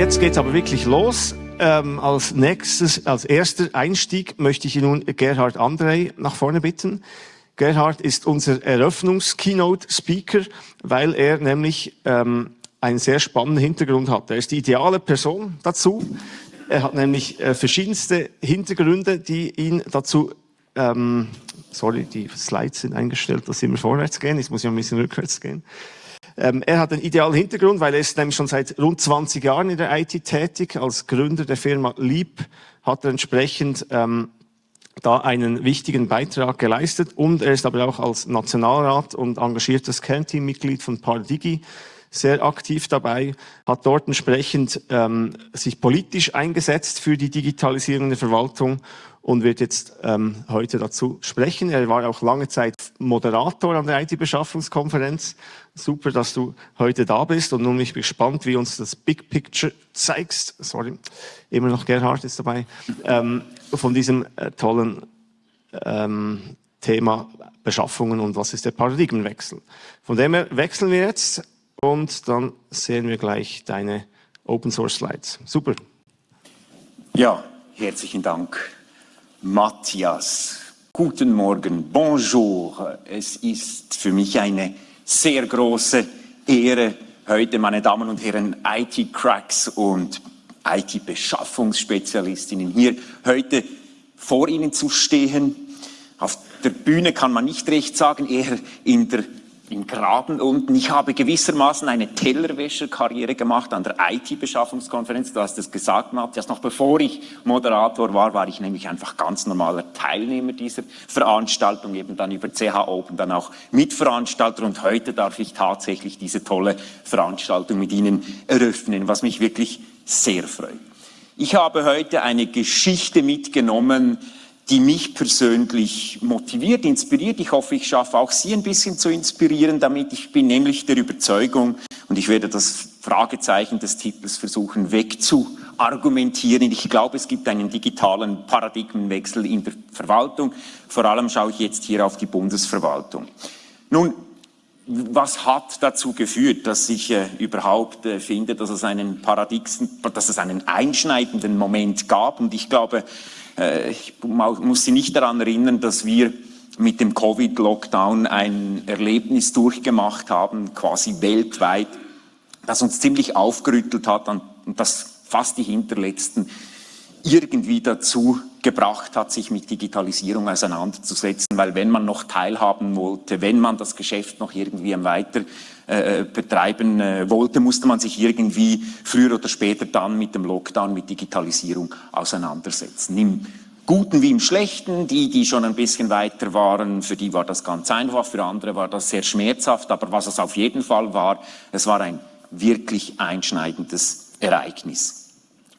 jetzt geht's aber wirklich los. Ähm, als nächstes, als erster Einstieg möchte ich nun Gerhard André nach vorne bitten. Gerhard ist unser Eröffnungs-Keynote-Speaker, weil er nämlich ähm, einen sehr spannenden Hintergrund hat. Er ist die ideale Person dazu. Er hat nämlich äh, verschiedenste Hintergründe, die ihn dazu ähm, sorry, die Slides sind eingestellt, dass sie immer vorwärts gehen. Jetzt muss ich ein bisschen rückwärts gehen. Ähm, er hat einen idealen Hintergrund, weil er ist nämlich schon seit rund 20 Jahren in der IT tätig. Als Gründer der Firma Leap hat er entsprechend ähm, da einen wichtigen Beitrag geleistet und er ist aber auch als Nationalrat und engagiertes Kernteammitglied von Pardigi sehr aktiv dabei, hat dort entsprechend ähm, sich politisch eingesetzt für die Digitalisierung der Verwaltung und wird jetzt ähm, heute dazu sprechen. Er war auch lange Zeit Moderator an der IT-Beschaffungskonferenz. Super, dass du heute da bist und nun bin ich gespannt, wie uns das Big Picture zeigst. Sorry, immer noch Gerhard ist dabei. Ähm, von diesem äh, tollen ähm, Thema Beschaffungen und was ist der Paradigmenwechsel. Von dem her wechseln wir jetzt und dann sehen wir gleich deine Open Source Slides. Super. Ja, herzlichen Dank. Matthias. Guten Morgen, bonjour. Es ist für mich eine sehr große Ehre, heute, meine Damen und Herren, IT-Cracks und IT-Beschaffungsspezialistinnen hier heute vor Ihnen zu stehen. Auf der Bühne kann man nicht recht sagen, eher in der im Graben unten. Ich habe gewissermaßen eine Tellerwäscherkarriere gemacht an der IT-Beschaffungskonferenz. Du hast es gesagt, Matthias. Noch bevor ich Moderator war, war ich nämlich einfach ganz normaler Teilnehmer dieser Veranstaltung, eben dann über CH Open, dann auch Mitveranstalter. Und heute darf ich tatsächlich diese tolle Veranstaltung mit Ihnen eröffnen, was mich wirklich sehr freut. Ich habe heute eine Geschichte mitgenommen, die mich persönlich motiviert, inspiriert. Ich hoffe, ich schaffe auch Sie ein bisschen zu inspirieren damit. Ich bin nämlich der Überzeugung, und ich werde das Fragezeichen des Titels versuchen wegzuargumentieren. Ich glaube, es gibt einen digitalen Paradigmenwechsel in der Verwaltung. Vor allem schaue ich jetzt hier auf die Bundesverwaltung. Nun, was hat dazu geführt, dass ich äh, überhaupt äh, finde, dass es, einen Paradigmen, dass es einen einschneidenden Moment gab? Und ich glaube, ich muss Sie nicht daran erinnern, dass wir mit dem Covid-Lockdown ein Erlebnis durchgemacht haben, quasi weltweit, das uns ziemlich aufgerüttelt hat und das fast die Hinterletzten irgendwie dazu gebracht hat, sich mit Digitalisierung auseinanderzusetzen, weil wenn man noch teilhaben wollte, wenn man das Geschäft noch irgendwie weiter äh, betreiben äh, wollte, musste man sich irgendwie früher oder später dann mit dem Lockdown, mit Digitalisierung auseinandersetzen. Im Guten wie im Schlechten, die, die schon ein bisschen weiter waren, für die war das ganz einfach, für andere war das sehr schmerzhaft, aber was es auf jeden Fall war, es war ein wirklich einschneidendes Ereignis.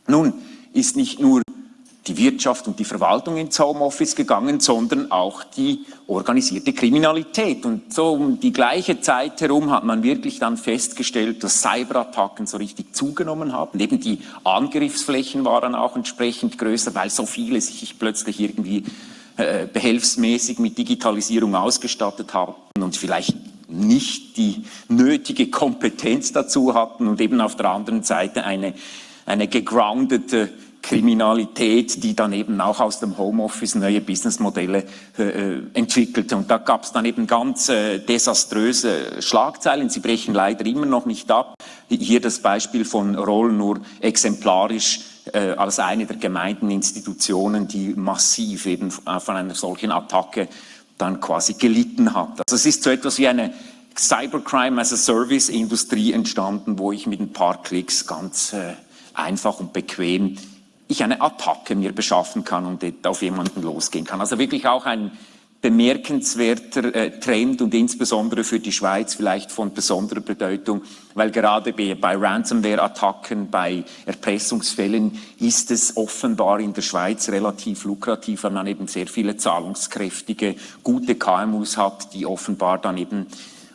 Nun ist nicht nur die Wirtschaft und die Verwaltung ins Homeoffice gegangen, sondern auch die organisierte Kriminalität. Und so um die gleiche Zeit herum hat man wirklich dann festgestellt, dass Cyberattacken so richtig zugenommen haben. Eben die Angriffsflächen waren auch entsprechend größer, weil so viele sich plötzlich irgendwie äh, behelfsmäßig mit Digitalisierung ausgestattet haben und vielleicht nicht die nötige Kompetenz dazu hatten und eben auf der anderen Seite eine, eine gegroundete Kriminalität, die dann eben auch aus dem Homeoffice neue Businessmodelle äh, äh entwickelte. Und da gab es dann eben ganz äh, desaströse Schlagzeilen. Sie brechen leider immer noch nicht ab. Hier das Beispiel von Roll nur exemplarisch äh, als eine der gemeinten Institutionen, die massiv eben von einer solchen Attacke dann quasi gelitten hat. Also es ist so etwas wie eine Cybercrime as a Service Industrie entstanden, wo ich mit ein paar Klicks ganz äh, einfach und bequem ich eine Attacke mir beschaffen kann und auf jemanden losgehen kann. Also wirklich auch ein bemerkenswerter äh, Trend und insbesondere für die Schweiz vielleicht von besonderer Bedeutung, weil gerade bei, bei Ransomware-Attacken, bei Erpressungsfällen ist es offenbar in der Schweiz relativ lukrativ, weil man eben sehr viele zahlungskräftige, gute KMUs hat, die offenbar dann eben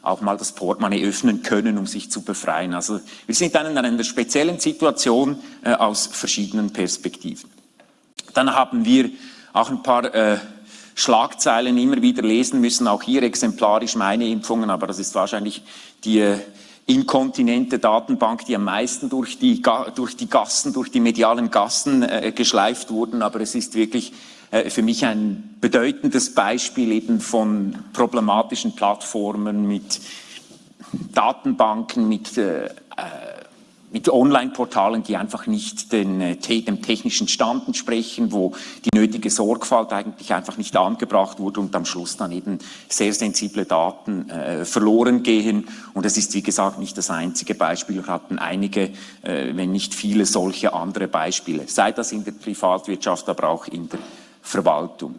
auch mal das Portemonnaie öffnen können, um sich zu befreien. Also wir sind dann in einer speziellen Situation äh, aus verschiedenen Perspektiven. Dann haben wir auch ein paar äh, Schlagzeilen immer wieder lesen müssen, auch hier exemplarisch meine Impfungen, aber das ist wahrscheinlich die, inkontinente Datenbank, die am meisten durch die, durch die Gassen, durch die medialen Gassen äh, geschleift wurden, aber es ist wirklich äh, für mich ein bedeutendes Beispiel eben von problematischen Plattformen mit Datenbanken, mit äh, mit Online-Portalen, die einfach nicht den, äh, dem technischen Stand entsprechen, wo die nötige Sorgfalt eigentlich einfach nicht angebracht wurde und am Schluss dann eben sehr sensible Daten äh, verloren gehen. Und es ist, wie gesagt, nicht das einzige Beispiel. Wir hatten einige, äh, wenn nicht viele solche andere Beispiele, sei das in der Privatwirtschaft, aber auch in der Verwaltung.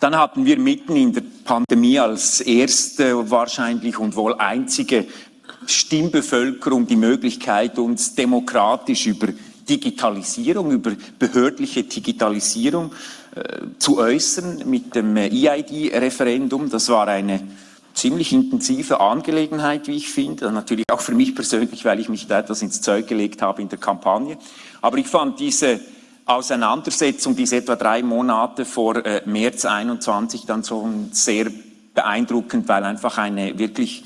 Dann hatten wir mitten in der Pandemie als erste wahrscheinlich und wohl einzige Stimmbevölkerung die Möglichkeit, uns demokratisch über Digitalisierung, über behördliche Digitalisierung äh, zu äußern mit dem EID-Referendum. Das war eine ziemlich intensive Angelegenheit, wie ich finde. Natürlich auch für mich persönlich, weil ich mich da etwas ins Zeug gelegt habe in der Kampagne. Aber ich fand diese Auseinandersetzung, diese etwa drei Monate vor äh, März 21 dann so sehr beeindruckend, weil einfach eine wirklich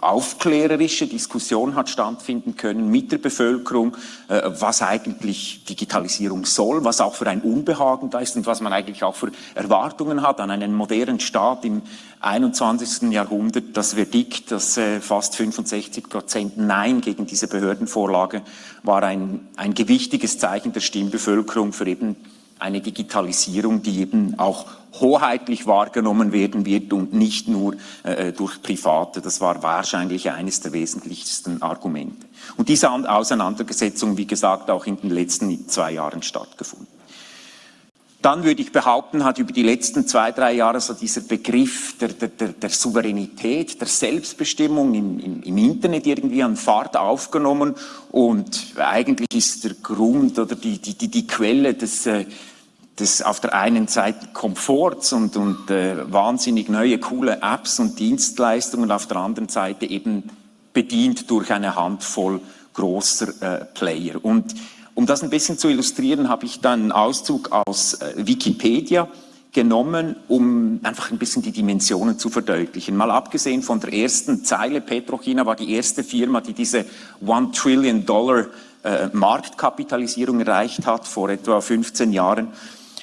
aufklärerische Diskussion hat stattfinden können mit der Bevölkerung, äh, was eigentlich Digitalisierung soll, was auch für ein Unbehagen da ist und was man eigentlich auch für Erwartungen hat an einen modernen Staat im 21. Jahrhundert. Das Verdikt, das äh, fast 65 Prozent Nein gegen diese Behördenvorlage war ein, ein gewichtiges Zeichen der Stimmbevölkerung für eben eine Digitalisierung, die eben auch hoheitlich wahrgenommen werden wird und nicht nur äh, durch Private. Das war wahrscheinlich eines der wesentlichsten Argumente. Und diese Auseinandersetzung, wie gesagt, auch in den letzten zwei Jahren stattgefunden. Dann würde ich behaupten, hat über die letzten zwei, drei Jahre so dieser Begriff der, der, der Souveränität, der Selbstbestimmung im, im, im, Internet irgendwie an Fahrt aufgenommen und eigentlich ist der Grund oder die, die, die, die Quelle des, äh, des auf der einen Seite Komforts und, und äh, wahnsinnig neue, coole Apps und Dienstleistungen, auf der anderen Seite eben bedient durch eine Handvoll großer äh, Player. Und um das ein bisschen zu illustrieren, habe ich dann einen Auszug aus äh, Wikipedia genommen, um einfach ein bisschen die Dimensionen zu verdeutlichen. Mal abgesehen von der ersten Zeile, Petrochina war die erste Firma, die diese One Trillion Dollar äh, Marktkapitalisierung erreicht hat vor etwa 15 Jahren.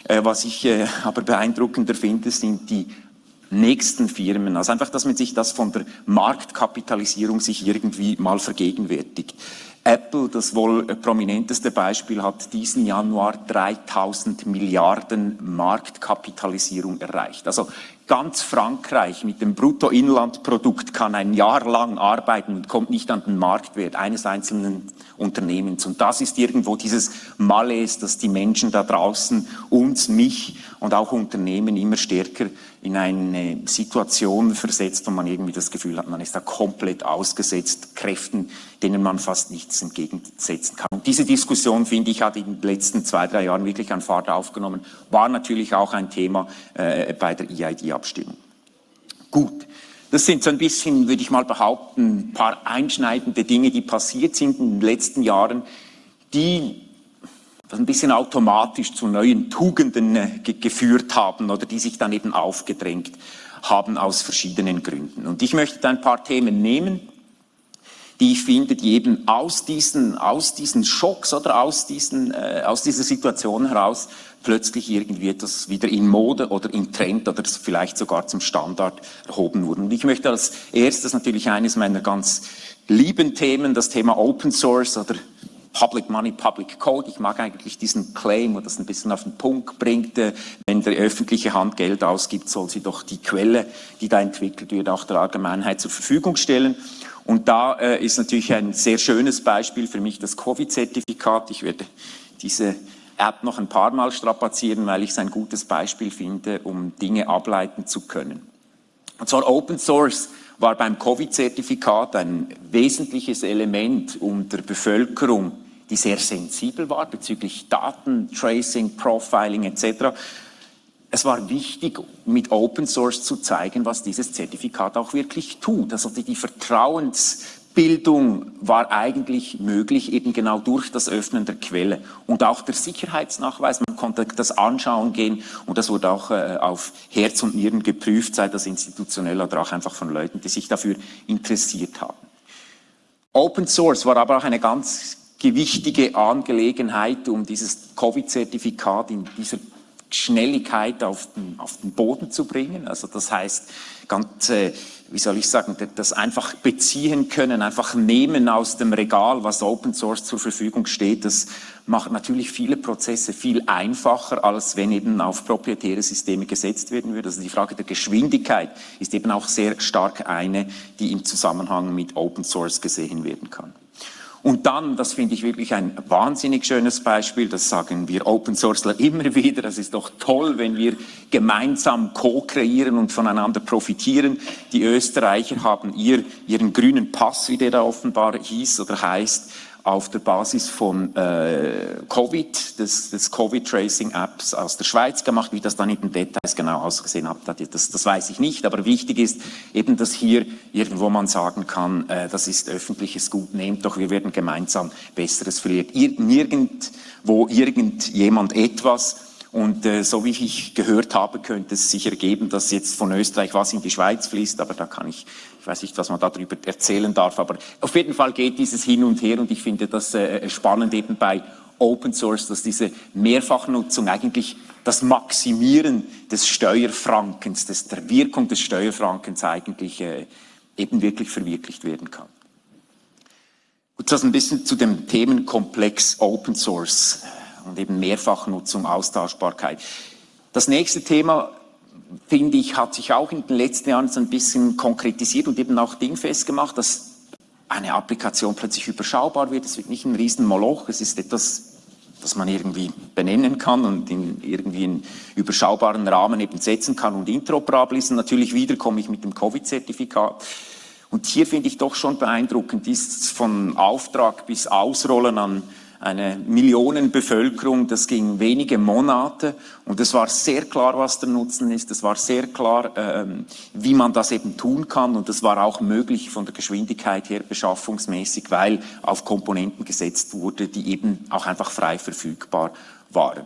Äh, was ich äh, aber beeindruckender finde, sind die nächsten Firmen. Also einfach, dass man sich das von der Marktkapitalisierung sich irgendwie mal vergegenwärtigt. Apple, das wohl prominenteste Beispiel, hat diesen Januar 3000 Milliarden Marktkapitalisierung erreicht. Also ganz Frankreich mit dem Bruttoinlandprodukt kann ein Jahr lang arbeiten und kommt nicht an den Marktwert eines einzelnen Unternehmens. Und das ist irgendwo dieses Malaise, dass die Menschen da draußen uns, mich und auch Unternehmen immer stärker in eine Situation versetzt, wo man irgendwie das Gefühl hat, man ist da komplett ausgesetzt, Kräften, denen man fast nichts entgegensetzen kann. Und diese Diskussion, finde ich, hat in den letzten zwei, drei Jahren wirklich an Fahrt aufgenommen, war natürlich auch ein Thema äh, bei der EID-Abstimmung. Gut. Das sind so ein bisschen, würde ich mal behaupten, ein paar einschneidende Dinge, die passiert sind in den letzten Jahren, die ein bisschen automatisch zu neuen Tugenden äh, ge geführt haben oder die sich dann eben aufgedrängt haben aus verschiedenen Gründen. Und ich möchte ein paar Themen nehmen, die ich finde, die eben aus diesen, aus diesen Schocks oder aus, diesen, äh, aus dieser Situation heraus plötzlich irgendwie etwas wieder in Mode oder in Trend oder vielleicht sogar zum Standard erhoben wurden. Und ich möchte als erstes natürlich eines meiner ganz lieben Themen, das Thema Open Source oder Public Money, Public Code. Ich mag eigentlich diesen Claim, wo das ein bisschen auf den Punkt bringt. Äh, wenn der öffentliche Hand Geld ausgibt, soll sie doch die Quelle, die da entwickelt wird, auch der Allgemeinheit zur Verfügung stellen. Und da äh, ist natürlich ein sehr schönes Beispiel für mich das Covid-Zertifikat. Ich werde diese App noch ein paar Mal strapazieren, weil ich es ein gutes Beispiel finde, um Dinge ableiten zu können. Und zwar Open Source war beim Covid-Zertifikat ein wesentliches Element, der Bevölkerung die sehr sensibel war bezüglich Daten, Tracing, Profiling etc. Es war wichtig, mit Open Source zu zeigen, was dieses Zertifikat auch wirklich tut. Also die, die Vertrauensbildung war eigentlich möglich, eben genau durch das Öffnen der Quelle. Und auch der Sicherheitsnachweis, man konnte das anschauen gehen und das wurde auch äh, auf Herz und Nieren geprüft, sei das institutionell oder auch einfach von Leuten, die sich dafür interessiert haben. Open Source war aber auch eine ganz gewichtige Angelegenheit, um dieses Covid-Zertifikat in dieser Schnelligkeit auf den, auf den Boden zu bringen. Also das heißt, ganz, äh, wie soll ich sagen, das einfach beziehen können, einfach nehmen aus dem Regal, was Open Source zur Verfügung steht, das macht natürlich viele Prozesse viel einfacher, als wenn eben auf proprietäre Systeme gesetzt werden würde. Also die Frage der Geschwindigkeit ist eben auch sehr stark eine, die im Zusammenhang mit Open Source gesehen werden kann. Und dann, das finde ich wirklich ein wahnsinnig schönes Beispiel, das sagen wir Open Sourceler immer wieder, das ist doch toll, wenn wir gemeinsam co-kreieren und voneinander profitieren. Die Österreicher haben ihr, ihren grünen Pass, wie der da offenbar hieß oder heißt, auf der Basis von äh, Covid, des, des Covid-Tracing-Apps aus der Schweiz gemacht. Wie das dann in den Details genau ausgesehen hat, das, das weiß ich nicht. Aber wichtig ist eben, dass hier irgendwo man sagen kann, äh, das ist öffentliches Gut, nehmt doch, wir werden gemeinsam Besseres verlieren. Nirgendwo irgendjemand etwas und äh, so wie ich gehört habe, könnte es sich ergeben, dass jetzt von Österreich was in die Schweiz fließt, aber da kann ich, ich weiß nicht, was man darüber erzählen darf, aber auf jeden Fall geht dieses hin und her und ich finde das äh, spannend eben bei Open Source, dass diese Mehrfachnutzung eigentlich das Maximieren des Steuerfrankens, des, der Wirkung des Steuerfrankens eigentlich äh, eben wirklich verwirklicht werden kann. Gut, das ein bisschen zu dem Themenkomplex Open Source und eben Mehrfachnutzung, Austauschbarkeit. Das nächste Thema, finde ich, hat sich auch in den letzten Jahren so ein bisschen konkretisiert und eben auch dingfest gemacht, dass eine Applikation plötzlich überschaubar wird. Es wird nicht ein Riesenmoloch, es ist etwas, das man irgendwie benennen kann und in irgendwie einen überschaubaren Rahmen eben setzen kann und interoperabel ist. Und natürlich wieder komme ich mit dem Covid-Zertifikat. Und hier finde ich doch schon beeindruckend, ist von Auftrag bis Ausrollen an eine Millionenbevölkerung, das ging wenige Monate. Und es war sehr klar, was der Nutzen ist, es war sehr klar, ähm, wie man das eben tun kann. Und es war auch möglich von der Geschwindigkeit her beschaffungsmäßig, weil auf Komponenten gesetzt wurde, die eben auch einfach frei verfügbar waren.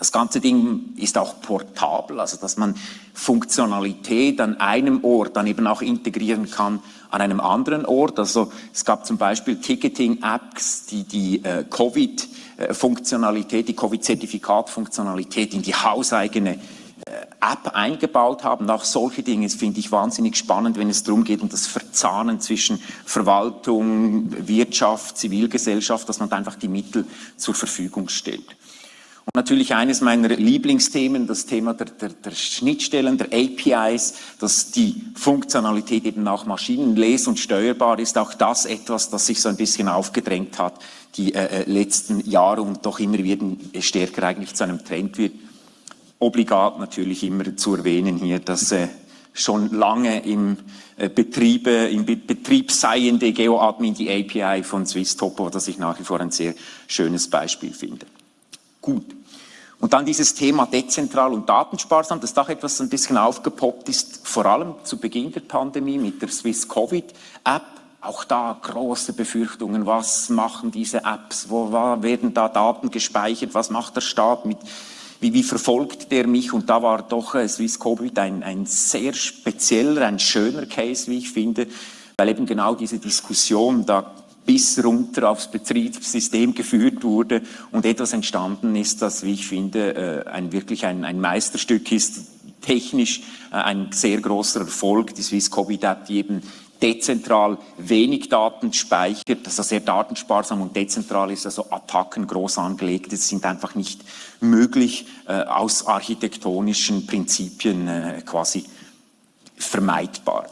Das ganze Ding ist auch portabel, also dass man Funktionalität an einem Ort dann eben auch integrieren kann an einem anderen Ort. Also es gab zum Beispiel Ticketing-Apps, die die äh, Covid-Funktionalität, die Covid-Zertifikat-Funktionalität in die hauseigene äh, App eingebaut haben. Auch solche Dinge finde ich wahnsinnig spannend, wenn es darum geht, um das Verzahnen zwischen Verwaltung, Wirtschaft, Zivilgesellschaft, dass man einfach die Mittel zur Verfügung stellt. Und natürlich eines meiner Lieblingsthemen, das Thema der, der, der, Schnittstellen, der APIs, dass die Funktionalität eben auch maschinenles- und steuerbar ist. Auch das etwas, das sich so ein bisschen aufgedrängt hat, die äh, äh letzten Jahre und doch immer wieder stärker eigentlich zu einem Trend wird. Obligat natürlich immer zu erwähnen hier, dass äh, schon lange im äh, Betriebe, im Be Betrieb seiende GeoAdmin die API von SwissTopo, das ich nach wie vor ein sehr schönes Beispiel finde gut. Und dann dieses Thema dezentral und datensparsam, das auch etwas ein bisschen aufgepoppt ist, vor allem zu Beginn der Pandemie mit der Swiss Covid App. Auch da große Befürchtungen, was machen diese Apps, wo werden da Daten gespeichert, was macht der Staat mit, wie, wie verfolgt der mich? Und da war doch äh, Swiss Covid ein, ein sehr spezieller, ein schöner Case, wie ich finde, weil eben genau diese Diskussion da bis runter aufs Betriebssystem geführt wurde und etwas entstanden ist, das, wie ich finde, äh, ein, wirklich ein, ein Meisterstück ist, technisch äh, ein sehr großer Erfolg, die Swiss App, die eben dezentral wenig Daten speichert, also sehr datensparsam und dezentral ist, also Attacken groß angelegt, das sind einfach nicht möglich äh, aus architektonischen Prinzipien äh, quasi vermeidbar.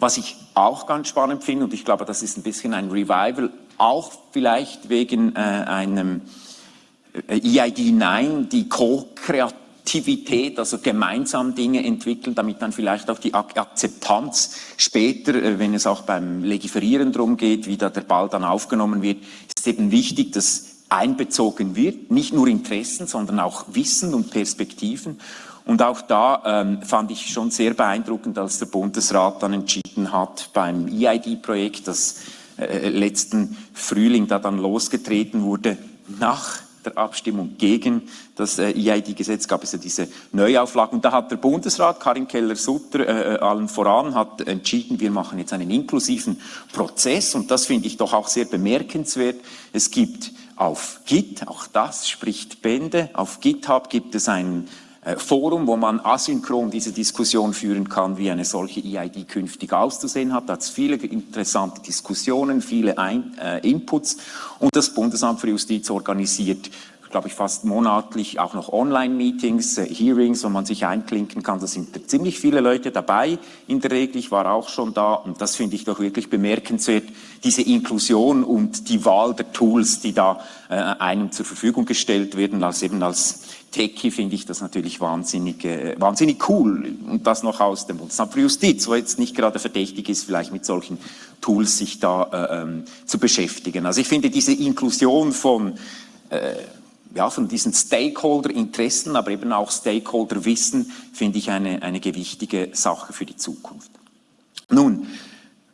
Was ich auch ganz spannend finde, und ich glaube, das ist ein bisschen ein Revival, auch vielleicht wegen äh, einem äh, EID 9, die Co-Kreativität, also gemeinsam Dinge entwickeln, damit dann vielleicht auch die Akzeptanz später, äh, wenn es auch beim Legiferieren darum geht, wie da der Ball dann aufgenommen wird, ist eben wichtig, dass einbezogen wird, nicht nur Interessen, sondern auch Wissen und Perspektiven. Und auch da ähm, fand ich schon sehr beeindruckend, als der Bundesrat dann entschieden hat beim EID-Projekt, das äh, letzten Frühling da dann losgetreten wurde, nach der Abstimmung gegen das äh, EID-Gesetz gab es ja diese Neuauflage. Und da hat der Bundesrat, Karin Keller-Sutter, äh, äh, allen voran, hat entschieden, wir machen jetzt einen inklusiven Prozess. Und das finde ich doch auch sehr bemerkenswert. Es gibt auf Git, auch das spricht Bände, auf GitHub gibt es einen Forum, wo man asynchron diese Diskussion führen kann, wie eine solche EID künftig auszusehen hat. Da hat es viele interessante Diskussionen, viele Ein äh, Inputs und das Bundesamt für Justiz organisiert glaube ich, fast monatlich auch noch Online-Meetings, äh, Hearings, wo man sich einklinken kann. Da sind ziemlich viele Leute dabei in der Regel. Ich war auch schon da und das finde ich doch wirklich bemerkenswert, diese Inklusion und die Wahl der Tools, die da äh, einem zur Verfügung gestellt werden, als eben als Techie finde ich das natürlich wahnsinnig, äh, wahnsinnig cool. Und das noch aus dem Bundesamt für Justiz, wo jetzt nicht gerade verdächtig ist, vielleicht mit solchen Tools sich da äh, ähm, zu beschäftigen. Also ich finde diese Inklusion von, äh, ja, von diesen Stakeholder-Interessen, aber eben auch Stakeholder-Wissen, finde ich eine, eine gewichtige Sache für die Zukunft. Nun,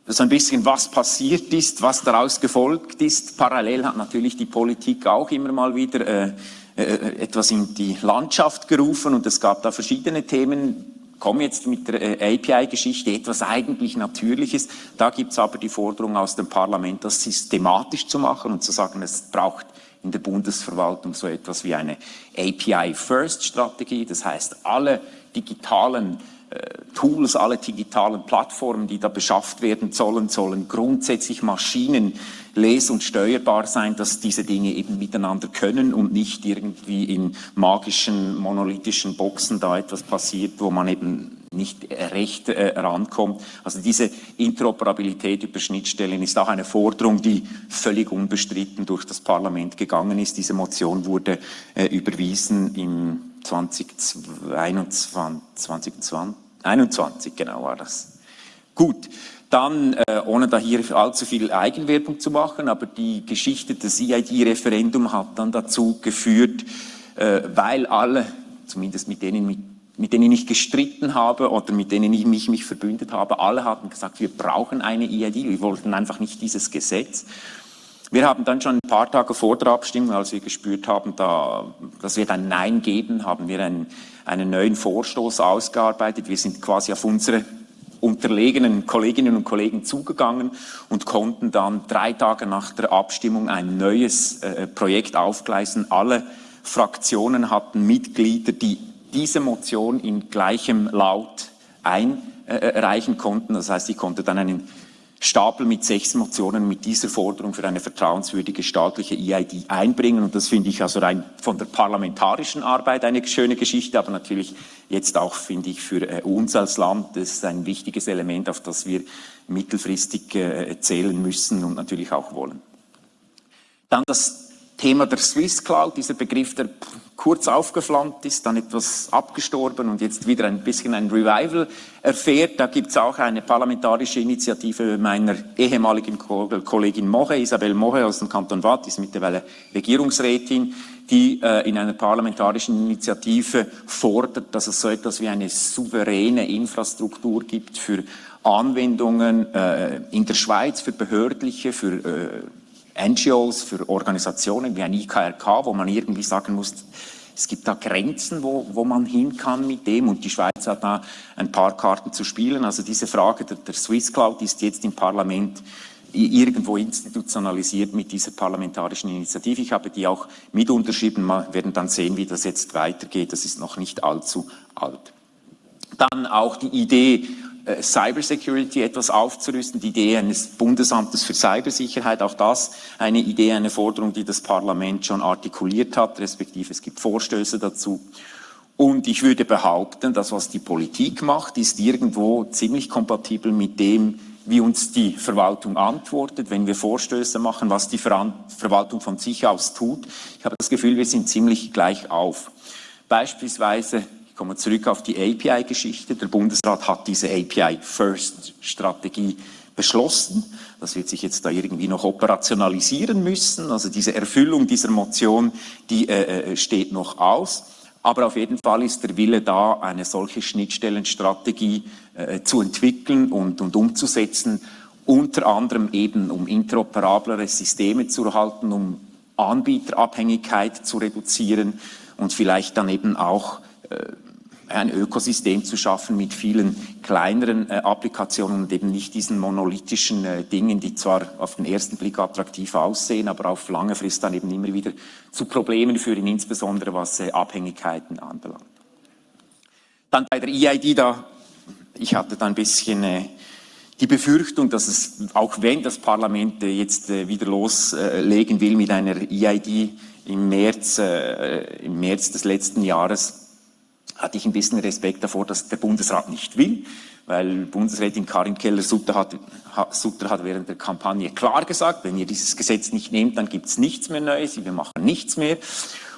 so ein bisschen, was passiert ist, was daraus gefolgt ist. Parallel hat natürlich die Politik auch immer mal wieder äh, etwas in die Landschaft gerufen und es gab da verschiedene Themen, komme jetzt mit der äh, API-Geschichte, etwas eigentlich Natürliches. Da gibt es aber die Forderung aus dem Parlament, das systematisch zu machen und zu sagen, es braucht in der Bundesverwaltung so etwas wie eine API-First-Strategie. Das heißt, alle digitalen äh, Tools, alle digitalen Plattformen, die da beschafft werden sollen, sollen grundsätzlich Maschinen les- und steuerbar sein, dass diese Dinge eben miteinander können und nicht irgendwie in magischen, monolithischen Boxen da etwas passiert, wo man eben nicht recht äh, rankommt. Also diese Interoperabilität über Schnittstellen ist auch eine Forderung, die völlig unbestritten durch das Parlament gegangen ist. Diese Motion wurde äh, überwiesen im 2021, 2021 genau war das. Gut, dann, äh, ohne da hier allzu viel Eigenwerbung zu machen, aber die Geschichte des EID-Referendum hat dann dazu geführt, äh, weil alle, zumindest mit denen, mit, mit denen ich gestritten habe oder mit denen ich mich, mich verbündet habe, alle hatten gesagt, wir brauchen eine EID, wir wollten einfach nicht dieses Gesetz. Wir haben dann schon ein paar Tage vor der Abstimmung, als wir gespürt haben, da, dass wir ein Nein geben, haben wir einen, einen neuen Vorstoß ausgearbeitet. Wir sind quasi auf unsere unterlegenen Kolleginnen und Kollegen zugegangen und konnten dann drei Tage nach der Abstimmung ein neues äh, Projekt aufgleisen. Alle Fraktionen hatten Mitglieder, die diese Motion in gleichem Laut einreichen äh, konnten. Das heißt, ich konnte dann einen Stapel mit sechs Motionen mit dieser Forderung für eine vertrauenswürdige staatliche EID einbringen. Und das finde ich also rein von der parlamentarischen Arbeit eine schöne Geschichte, aber natürlich jetzt auch, finde ich, für äh, uns als Land, das ist ein wichtiges Element, auf das wir mittelfristig äh, zählen müssen und natürlich auch wollen. Dann das Thema der Swiss Cloud, dieser Begriff, der kurz aufgeflammt ist, dann etwas abgestorben und jetzt wieder ein bisschen ein Revival erfährt. Da gibt es auch eine parlamentarische Initiative meiner ehemaligen Kollegin Moche, Isabel Moche aus dem Kanton Watt, ist mittlerweile Regierungsrätin, die äh, in einer parlamentarischen Initiative fordert, dass es so etwas wie eine souveräne Infrastruktur gibt für Anwendungen äh, in der Schweiz, für behördliche, für äh, NGOs, für Organisationen wie ein IKRK, wo man irgendwie sagen muss, es gibt da Grenzen, wo, wo man hin kann mit dem und die Schweiz hat da ein paar Karten zu spielen. Also diese Frage der, der Swiss Cloud ist jetzt im Parlament irgendwo institutionalisiert mit dieser parlamentarischen Initiative. Ich habe die auch mit unterschrieben. Wir werden dann sehen, wie das jetzt weitergeht. Das ist noch nicht allzu alt. Dann auch die Idee, Cybersecurity etwas aufzurüsten, die Idee eines Bundesamtes für Cybersicherheit, auch das eine Idee, eine Forderung, die das Parlament schon artikuliert hat, respektive es gibt Vorstöße dazu. Und ich würde behaupten, dass was die Politik macht, ist irgendwo ziemlich kompatibel mit dem, wie uns die Verwaltung antwortet, wenn wir Vorstöße machen, was die Verwaltung von sich aus tut. Ich habe das Gefühl, wir sind ziemlich gleich auf. Beispielsweise Kommen wir zurück auf die API-Geschichte. Der Bundesrat hat diese API-First-Strategie beschlossen. Das wird sich jetzt da irgendwie noch operationalisieren müssen. Also diese Erfüllung dieser Motion, die äh, äh, steht noch aus. Aber auf jeden Fall ist der Wille da, eine solche Schnittstellenstrategie äh, zu entwickeln und, und umzusetzen, unter anderem eben um interoperablere Systeme zu erhalten, um Anbieterabhängigkeit zu reduzieren und vielleicht dann eben auch äh, ein Ökosystem zu schaffen mit vielen kleineren äh, Applikationen und eben nicht diesen monolithischen äh, Dingen, die zwar auf den ersten Blick attraktiv aussehen, aber auf lange Frist dann eben immer wieder zu Problemen führen, insbesondere was äh, Abhängigkeiten anbelangt. Dann bei der EID, da, ich hatte da ein bisschen äh, die Befürchtung, dass es, auch wenn das Parlament äh, jetzt äh, wieder loslegen will mit einer EID im März, im März des letzten Jahres, hatte ich ein bisschen Respekt davor, dass der Bundesrat nicht will, weil Bundesrätin Karin Keller-Sutter hat, Sutter hat während der Kampagne klar gesagt, wenn ihr dieses Gesetz nicht nehmt, dann gibt es nichts mehr Neues, wir machen nichts mehr.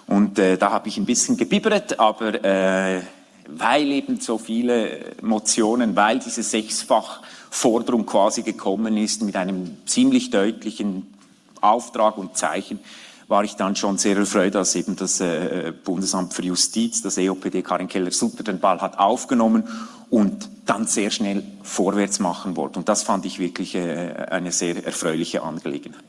Und äh, da habe ich ein bisschen gebibbert, aber äh, weil eben so viele Motionen, weil diese Sechsfachforderung quasi gekommen ist mit einem ziemlich deutlichen Auftrag und Zeichen, war ich dann schon sehr erfreut, dass eben das äh, Bundesamt für Justiz, das EOPD Karin Keller-Sutter den Ball hat aufgenommen und dann sehr schnell vorwärts machen wollte. Und das fand ich wirklich äh, eine sehr erfreuliche Angelegenheit.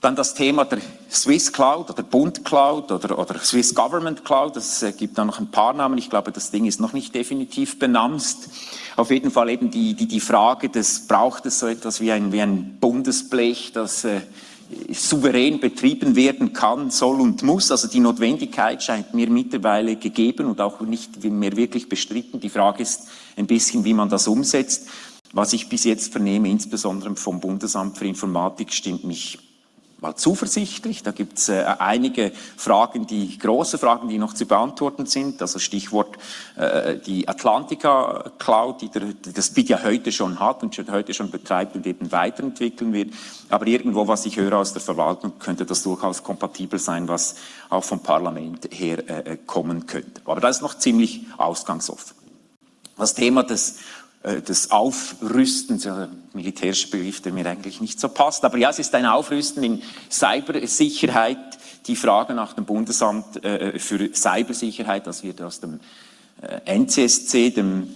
Dann das Thema der Swiss Cloud oder Bund Cloud oder, oder Swiss Government Cloud. Das äh, gibt da noch ein paar Namen. Ich glaube, das Ding ist noch nicht definitiv benannt. Auf jeden Fall eben die, die, die Frage des, braucht es so etwas wie ein, wie ein Bundesblech, das äh, souverän betrieben werden kann, soll und muss. Also die Notwendigkeit scheint mir mittlerweile gegeben und auch nicht mehr wirklich bestritten. Die Frage ist ein bisschen, wie man das umsetzt. Was ich bis jetzt vernehme, insbesondere vom Bundesamt für Informatik, stimmt mich mal zuversichtlich. Da gibt es äh, einige Fragen, die große Fragen, die noch zu beantworten sind. Also Stichwort äh, die Atlantica Cloud, die, der, die das BIT ja heute schon hat und schon heute schon betreibt und eben weiterentwickeln wird. Aber irgendwo, was ich höre aus der Verwaltung, könnte das durchaus kompatibel sein, was auch vom Parlament her äh, äh kommen könnte. Aber das ist noch ziemlich ausgangsoffen. Das Thema des des Aufrüstens, ja, militärischer Begriff, der mir eigentlich nicht so passt. Aber ja, es ist ein Aufrüsten in Cybersicherheit. Die Frage nach dem Bundesamt äh, für Cybersicherheit, das wird aus dem äh, NCSC, dem,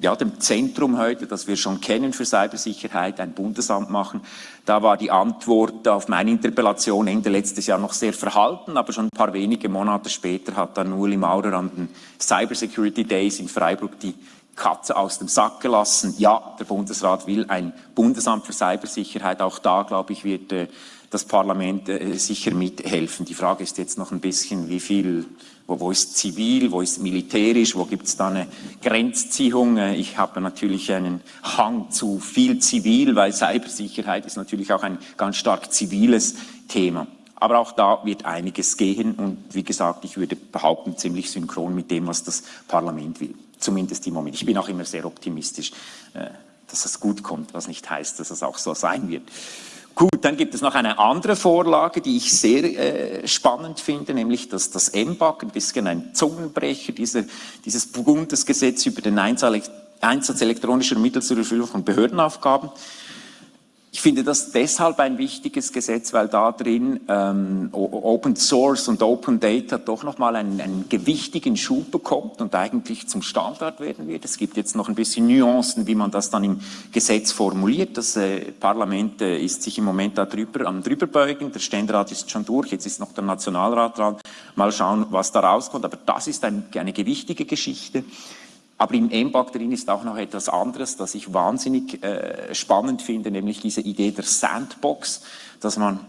ja, dem Zentrum heute, das wir schon kennen für Cybersicherheit, ein Bundesamt machen. Da war die Antwort auf meine Interpellation Ende letztes Jahr noch sehr verhalten, aber schon ein paar wenige Monate später hat dann Uli Maurer an den Cybersecurity Days in Freiburg die Katze aus dem Sack gelassen. Ja, der Bundesrat will ein Bundesamt für Cybersicherheit. Auch da, glaube ich, wird äh, das Parlament äh, sicher mithelfen. Die Frage ist jetzt noch ein bisschen, wie viel, wo, wo ist zivil, wo ist militärisch, wo gibt es da eine Grenzziehung. Äh, ich habe natürlich einen Hang zu viel zivil, weil Cybersicherheit ist natürlich auch ein ganz stark ziviles Thema. Aber auch da wird einiges gehen und wie gesagt, ich würde behaupten, ziemlich synchron mit dem, was das Parlament will zumindest im Moment. Ich bin auch immer sehr optimistisch, äh, dass es gut kommt, was nicht heißt, dass es auch so sein wird. Gut, dann gibt es noch eine andere Vorlage, die ich sehr äh, spannend finde, nämlich dass das MBAG, ein bisschen ein Zungenbrecher, diese, dieses Bundesgesetz über den Einsatz, Einsatz elektronischer Mittel zur Erfüllung von Behördenaufgaben. Ich finde das deshalb ein wichtiges Gesetz, weil da drin ähm, Open Source und Open Data doch nochmal einen, einen gewichtigen Schub bekommt und eigentlich zum Standard werden wird. Es gibt jetzt noch ein bisschen Nuancen, wie man das dann im Gesetz formuliert. Das äh, Parlament äh, ist sich im Moment da drüber, am drüberbeugen. Der Ständerat ist schon durch, jetzt ist noch der Nationalrat dran. Mal schauen, was da rauskommt. Aber das ist ein, eine gewichtige Geschichte. Aber im MBAG drin ist auch noch etwas anderes, das ich wahnsinnig äh, spannend finde, nämlich diese Idee der Sandbox, dass man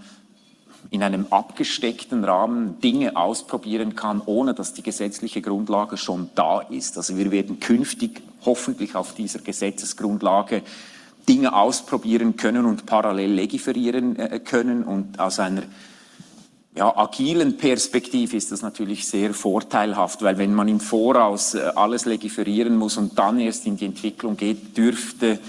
in einem abgesteckten Rahmen Dinge ausprobieren kann, ohne dass die gesetzliche Grundlage schon da ist. Also wir werden künftig hoffentlich auf dieser Gesetzesgrundlage Dinge ausprobieren können und parallel legiferieren äh, können und aus einer ja, agilen Perspektive ist das natürlich sehr vorteilhaft, weil wenn man im Voraus äh, alles legiferieren muss und dann erst in die Entwicklung geht, dürfte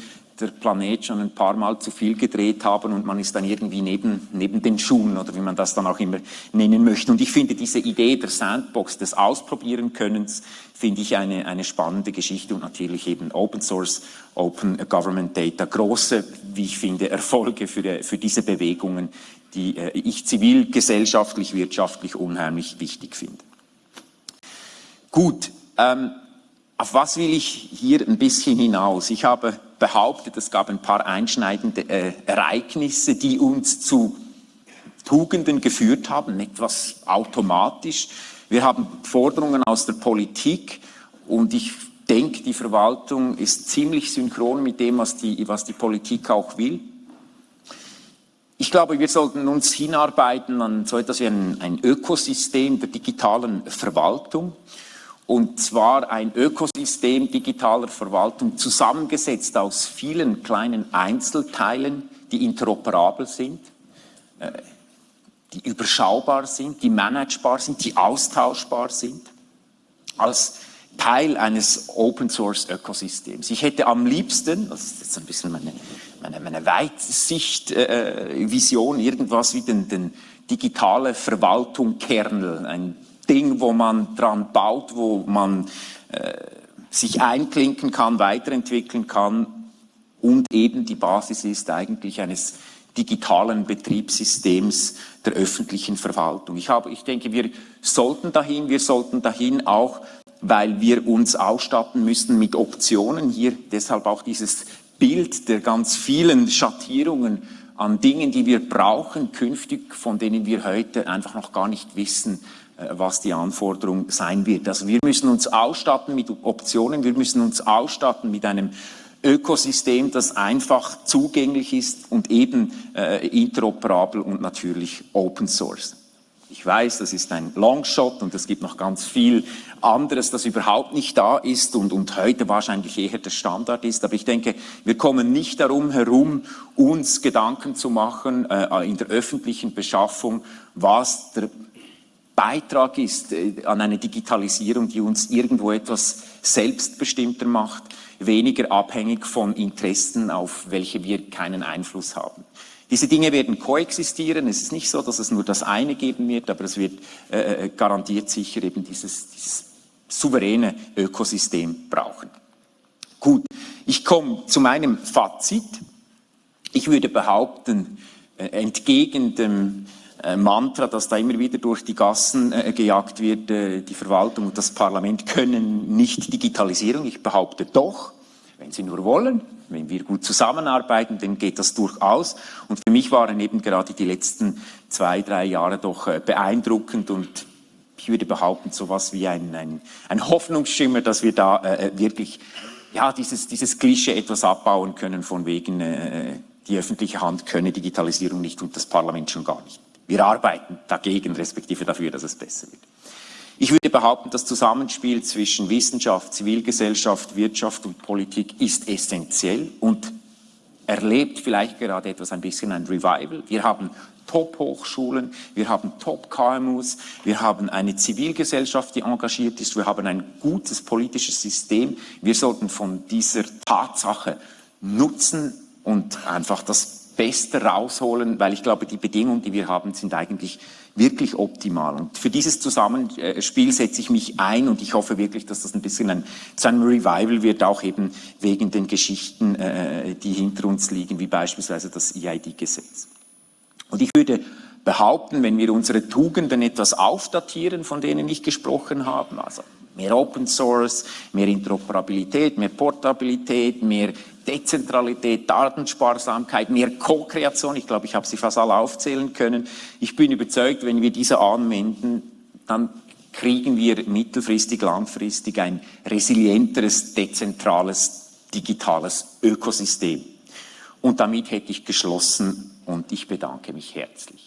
der Planet schon ein paar Mal zu viel gedreht haben und man ist dann irgendwie neben, neben den Schuhen oder wie man das dann auch immer nennen möchte. Und ich finde diese Idee der Sandbox, des Ausprobieren Könnens, finde ich eine, eine spannende Geschichte und natürlich eben Open Source, Open Government Data, große, wie ich finde, Erfolge für, für diese Bewegungen, die äh, ich zivilgesellschaftlich, wirtschaftlich unheimlich wichtig finde. Gut, ähm, auf was will ich hier ein bisschen hinaus? Ich habe behauptet, es gab ein paar einschneidende äh, Ereignisse, die uns zu Tugenden geführt haben, etwas automatisch. Wir haben Forderungen aus der Politik und ich denke, die Verwaltung ist ziemlich synchron mit dem, was die, was die Politik auch will. Ich glaube, wir sollten uns hinarbeiten an so etwas wie ein, ein Ökosystem der digitalen Verwaltung. Und zwar ein Ökosystem digitaler Verwaltung zusammengesetzt aus vielen kleinen Einzelteilen, die interoperabel sind, äh, die überschaubar sind, die managebar sind, die austauschbar sind, als Teil eines Open-Source-Ökosystems. Ich hätte am liebsten, das ist jetzt ein bisschen meine, meine, meine Weitsicht-Vision, äh, irgendwas wie den, den digitale Verwaltung Kernel, ein Ding, wo man dran baut, wo man äh, sich einklinken kann, weiterentwickeln kann und eben die Basis ist eigentlich eines digitalen Betriebssystems der öffentlichen Verwaltung. Ich, habe, ich denke, wir sollten dahin, wir sollten dahin auch, weil wir uns ausstatten müssen mit Optionen. Hier deshalb auch dieses Bild der ganz vielen Schattierungen an Dingen, die wir brauchen künftig, von denen wir heute einfach noch gar nicht wissen, äh, was die Anforderung sein wird. Also wir müssen uns ausstatten mit Optionen, wir müssen uns ausstatten mit einem Ökosystem, das einfach zugänglich ist und eben äh, interoperabel und natürlich Open Source. Ich weiß, das ist ein Longshot und es gibt noch ganz viel anderes, das überhaupt nicht da ist und, und heute wahrscheinlich eher der Standard ist. Aber ich denke, wir kommen nicht darum herum, uns Gedanken zu machen äh, in der öffentlichen Beschaffung, was der Beitrag ist äh, an eine Digitalisierung, die uns irgendwo etwas selbstbestimmter macht, weniger abhängig von Interessen, auf welche wir keinen Einfluss haben. Diese Dinge werden koexistieren. Es ist nicht so, dass es nur das eine geben wird, aber es wird äh, äh garantiert sicher eben dieses, dieses souveräne Ökosystem brauchen. Gut, ich komme zu meinem Fazit. Ich würde behaupten, äh, entgegen dem äh, Mantra, das da immer wieder durch die Gassen äh, gejagt wird, äh, die Verwaltung und das Parlament können nicht Digitalisierung. Ich behaupte doch, wenn sie nur wollen, wenn wir gut zusammenarbeiten, dann geht das durchaus. Und für mich waren eben gerade die letzten zwei, drei Jahre doch äh, beeindruckend und ich würde behaupten, so etwas wie ein, ein, ein Hoffnungsschimmer, dass wir da äh, äh, wirklich ja, dieses, dieses Klischee etwas abbauen können von wegen, äh, die öffentliche Hand könne Digitalisierung nicht und das Parlament schon gar nicht. Wir arbeiten dagegen, respektive dafür, dass es besser wird. Ich würde behaupten, das Zusammenspiel zwischen Wissenschaft, Zivilgesellschaft, Wirtschaft und Politik ist essentiell und erlebt vielleicht gerade etwas ein bisschen ein Revival. Wir haben Top-Hochschulen, wir haben Top-KMUs, wir haben eine Zivilgesellschaft, die engagiert ist, wir haben ein gutes politisches System. Wir sollten von dieser Tatsache nutzen und einfach das Beste rausholen, weil ich glaube, die Bedingungen, die wir haben, sind eigentlich wirklich optimal. Und für dieses Zusammenspiel setze ich mich ein und ich hoffe wirklich, dass das ein bisschen ein, zu einem Revival wird, auch eben wegen den Geschichten, äh, die hinter uns liegen, wie beispielsweise das EID-Gesetz. Und ich würde behaupten, wenn wir unsere Tugenden etwas aufdatieren, von denen ich gesprochen habe, also mehr Open Source, mehr Interoperabilität, mehr Portabilität, mehr Dezentralität, Datensparsamkeit, mehr Co-Kreation. Ich glaube, ich habe sie fast alle aufzählen können. Ich bin überzeugt, wenn wir diese anwenden, dann kriegen wir mittelfristig, langfristig ein resilienteres, dezentrales, digitales Ökosystem. Und damit hätte ich geschlossen und ich bedanke mich herzlich.